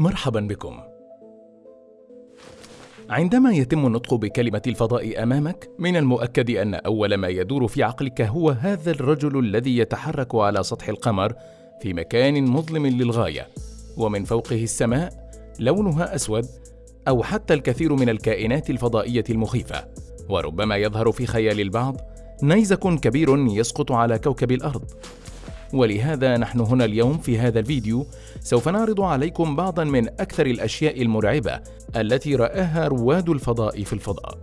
مرحبا بكم. عندما يتم النطق بكلمة الفضاء أمامك، من المؤكد أن أول ما يدور في عقلك هو هذا الرجل الذي يتحرك على سطح القمر في مكان مظلم للغاية، ومن فوقه السماء لونها أسود، أو حتى الكثير من الكائنات الفضائية المخيفة، وربما يظهر في خيال البعض نيزك كبير يسقط على كوكب الأرض، ولهذا نحن هنا اليوم في هذا الفيديو سوف نعرض عليكم بعضا من أكثر الأشياء المرعبة التي رآها رواد الفضاء في الفضاء.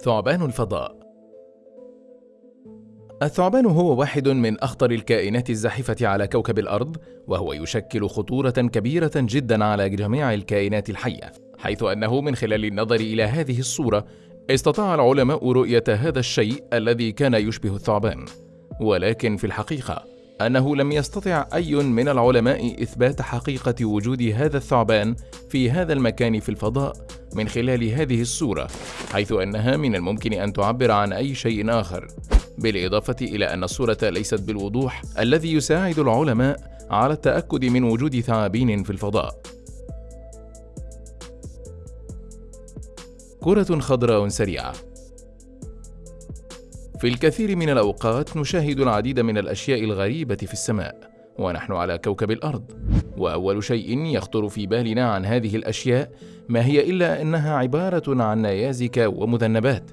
ثعبان الفضاء الثعبان هو واحد من أخطر الكائنات الزاحفة على كوكب الأرض، وهو يشكل خطورة كبيرة جدا على جميع الكائنات الحية، حيث أنه من خلال النظر إلى هذه الصورة استطاع العلماء رؤية هذا الشيء الذي كان يشبه الثعبان. ولكن في الحقيقة أنه لم يستطع أي من العلماء إثبات حقيقة وجود هذا الثعبان في هذا المكان في الفضاء من خلال هذه الصورة، حيث أنها من الممكن أن تعبر عن أي شيء آخر، بالإضافة إلى أن الصورة ليست بالوضوح الذي يساعد العلماء على التأكد من وجود ثعابين في الفضاء. كرة خضراء سريعة في الكثير من الأوقات نشاهد العديد من الأشياء الغريبة في السماء ونحن على كوكب الأرض وأول شيء يخطر في بالنا عن هذه الأشياء ما هي إلا أنها عبارة عن نيازك ومذنبات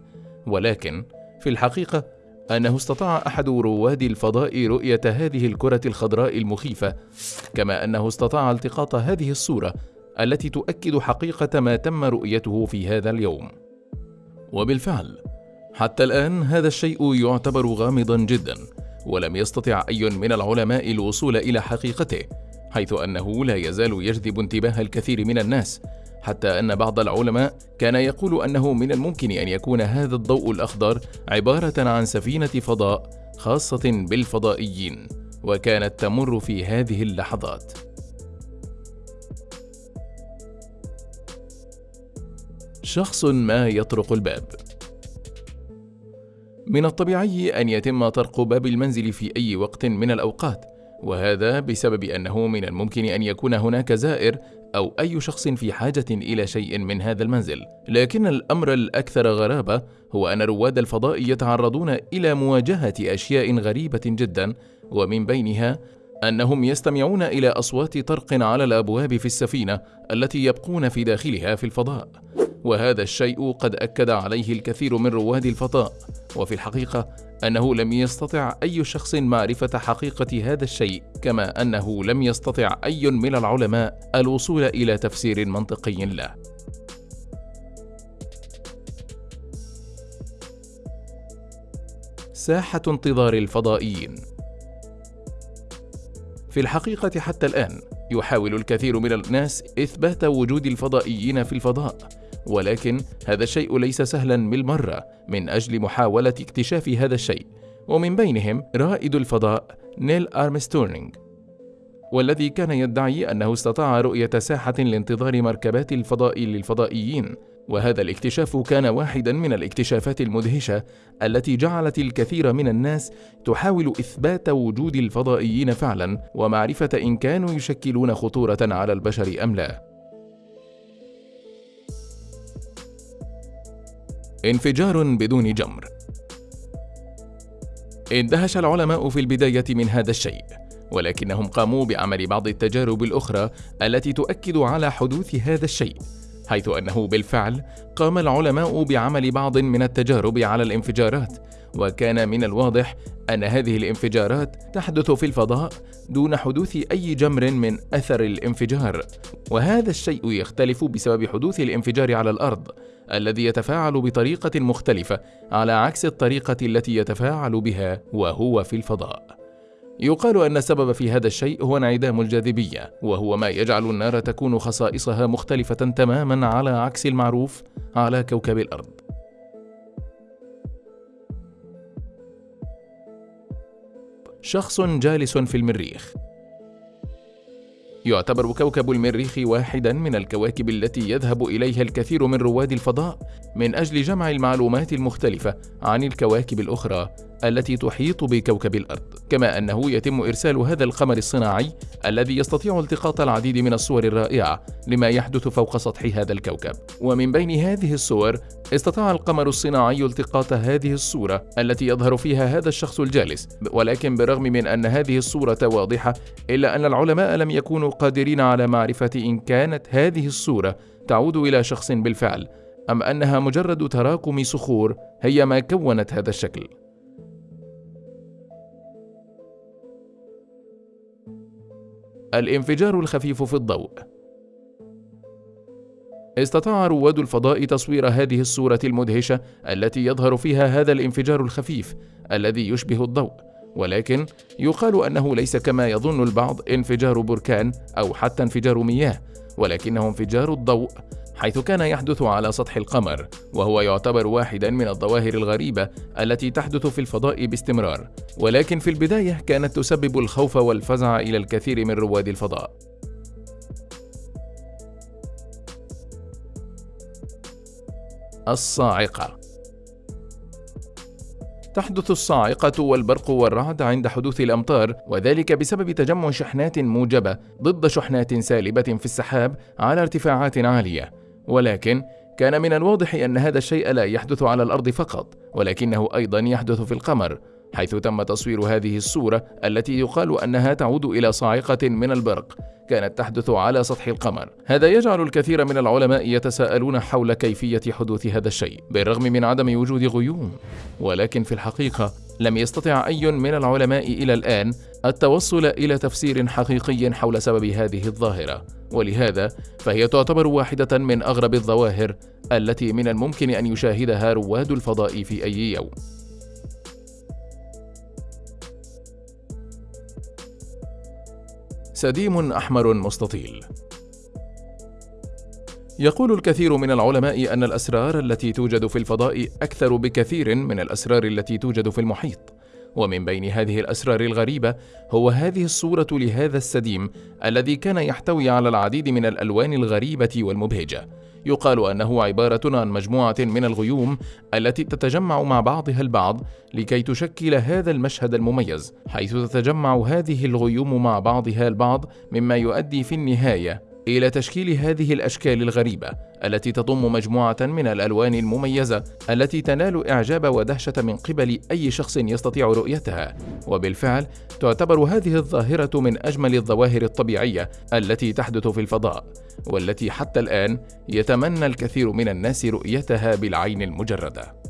ولكن في الحقيقة أنه استطاع أحد رواد الفضاء رؤية هذه الكرة الخضراء المخيفة كما أنه استطاع التقاط هذه الصورة التي تؤكد حقيقة ما تم رؤيته في هذا اليوم. وبالفعل حتى الآن هذا الشيء يعتبر غامضا جدا ولم يستطع أي من العلماء الوصول إلى حقيقته حيث أنه لا يزال يجذب انتباه الكثير من الناس حتى أن بعض العلماء كان يقول أنه من الممكن أن يكون هذا الضوء الأخضر عبارة عن سفينة فضاء خاصة بالفضائيين وكانت تمر في هذه اللحظات. شخص ما يطرق الباب. من الطبيعي أن يتم طرق باب المنزل في أي وقت من الأوقات، وهذا بسبب أنه من الممكن أن يكون هناك زائر أو أي شخص في حاجة إلى شيء من هذا المنزل، لكن الأمر الأكثر غرابة هو أن رواد الفضاء يتعرضون إلى مواجهة أشياء غريبة جدا، ومن بينها أنهم يستمعون إلى أصوات طرق على الأبواب في السفينة التي يبقون في داخلها في الفضاء. وهذا الشيء قد أكد عليه الكثير من رواد الفضاء وفي الحقيقة أنه لم يستطع أي شخص معرفة حقيقة هذا الشيء كما أنه لم يستطع أي من العلماء الوصول إلى تفسير منطقي له. ساحة انتظار الفضائيين. في الحقيقة حتى الآن يحاول الكثير من الناس إثبات وجود الفضائيين في الفضاء. ولكن هذا الشيء ليس سهلا بالمرة من أجل محاولة اكتشاف هذا الشيء. ومن بينهم رائد الفضاء نيل أرمستورنينغ والذي كان يدعي أنه استطاع رؤية ساحة لانتظار مركبات الفضاء للفضائيين. وهذا الاكتشاف كان واحدا من الاكتشافات المدهشة التي جعلت الكثير من الناس تحاول إثبات وجود الفضائيين فعلا ومعرفة إن كانوا يشكلون خطورة على البشر أم لا. انفجار بدون جمر. اندهش العلماء في البداية من هذا الشيء ولكنهم قاموا بعمل بعض التجارب الأخرى التي تؤكد على حدوث هذا الشيء حيث أنه بالفعل قام العلماء بعمل بعض من التجارب على الانفجارات وكان من الواضح أن هذه الانفجارات تحدث في الفضاء دون حدوث أي جمر من أثر الانفجار وهذا الشيء يختلف بسبب حدوث الانفجار على الأرض الذي يتفاعل بطريقة مختلفة على عكس الطريقة التي يتفاعل بها وهو في الفضاء. يقال أن السبب في هذا الشيء هو انعدام الجاذبية وهو ما يجعل النار تكون خصائصها مختلفة تماما على عكس المعروف على كوكب الأرض. شخص جالس في المريخ. يعتبر كوكب المريخ واحدا من الكواكب التي يذهب إليها الكثير من رواد الفضاء من أجل جمع المعلومات المختلفة عن الكواكب الأخرى. التي تحيط بكوكب الأرض كما أنه يتم إرسال هذا القمر الصناعي الذي يستطيع التقاط العديد من الصور الرائعة لما يحدث فوق سطح هذا الكوكب. ومن بين هذه الصور استطاع القمر الصناعي التقاط هذه الصورة التي يظهر فيها هذا الشخص الجالس ولكن بالرغم من أن هذه الصورة واضحة إلا أن العلماء لم يكونوا قادرين على معرفة إن كانت هذه الصورة تعود إلى شخص بالفعل أم أنها مجرد تراكم صخور هي ما كونت هذا الشكل. الانفجار الخفيف في الضوء. استطاع رواد الفضاء تصوير هذه الصورة المدهشة التي يظهر فيها هذا الانفجار الخفيف الذي يشبه الضوء ولكن يقال أنه ليس كما يظن البعض انفجار بركان أو حتى انفجار مياه ولكنه انفجار الضوء حيث كان يحدث على سطح القمر وهو يعتبر واحدا من الظواهر الغريبة التي تحدث في الفضاء باستمرار ولكن في البداية كانت تسبب الخوف والفزع إلى الكثير من رواد الفضاء. الصاعقة. تحدث الصاعقة والبرق والرعد عند حدوث الأمطار وذلك بسبب تجمع شحنات موجبة ضد شحنات سالبة في السحاب على ارتفاعات عالية. ولكن كان من الواضح أن هذا الشيء لا يحدث على الأرض فقط ولكنه أيضا يحدث في القمر حيث تم تصوير هذه الصورة التي يقال أنها تعود إلى صاعقة من البرق كانت تحدث على سطح القمر. هذا يجعل الكثير من العلماء يتساءلون حول كيفية حدوث هذا الشيء بالرغم من عدم وجود غيوم. ولكن في الحقيقة لم يستطع أي من العلماء إلى الآن التوصل إلى تفسير حقيقي حول سبب هذه الظاهرة. ولهذا فهي تعتبر واحدة من أغرب الظواهر التي من الممكن أن يشاهدها رواد الفضاء في أي يوم. سديم أحمر مستطيل. يقول الكثير من العلماء أن الأسرار التي توجد في الفضاء أكثر بكثير من الأسرار التي توجد في المحيط. ومن بين هذه الأسرار الغريبة هو هذه الصورة لهذا السديم الذي كان يحتوي على العديد من الألوان الغريبة والمبهجة. يقال أنه عبارة عن مجموعة من الغيوم التي تتجمع مع بعضها البعض لكي تشكل هذا المشهد المميز حيث تتجمع هذه الغيوم مع بعضها البعض مما يؤدي في النهاية إلى تشكيل هذه الأشكال الغريبة التي تضم مجموعة من الألوان المميزة التي تنال إعجاب ودهشة من قبل أي شخص يستطيع رؤيتها، وبالفعل تعتبر هذه الظاهرة من أجمل الظواهر الطبيعية التي تحدث في الفضاء، والتي حتى الآن يتمنى الكثير من الناس رؤيتها بالعين المجردة.